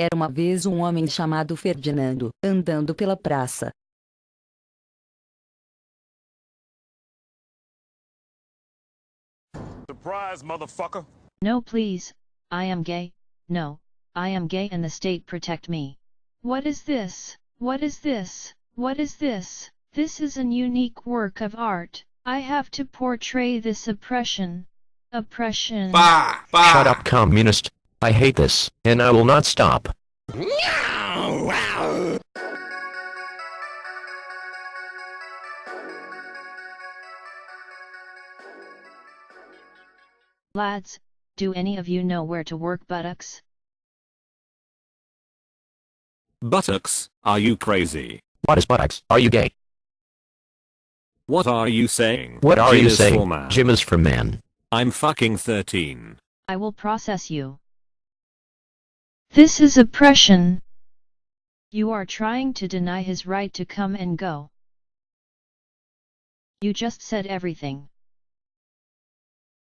Era uma vez um homem chamado Ferdinando, andando pela praça. Surprise, motherfucker! No please, I am gay, no, I am gay and the state protect me. What is this? What is this? What is this? This is an unique work of art. I have to portray this oppression. Oppression. Bah! Bah! Shut up, communist. I hate this, and I will not stop. Lads, do any of you know where to work buttocks? Buttocks, are you crazy? What is buttocks? Are you gay? What are you saying? What are Gym you saying? For man. Gym is for man. I'm fucking 13. I will process you. This is oppression. You are trying to deny his right to come and go. You just said everything.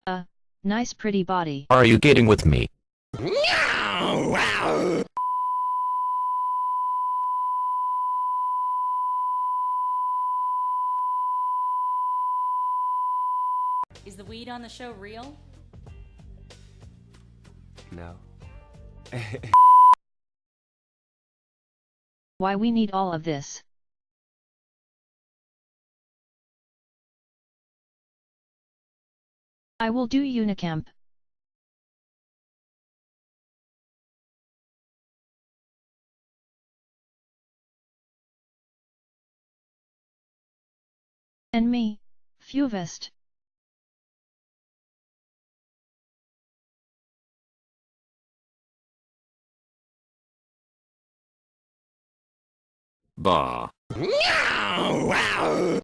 Uh, nice pretty body. Are you getting with me? Is the weed on the show real? No. Why we need all of this? I will do Unicamp. And me, Fuvest. Bar.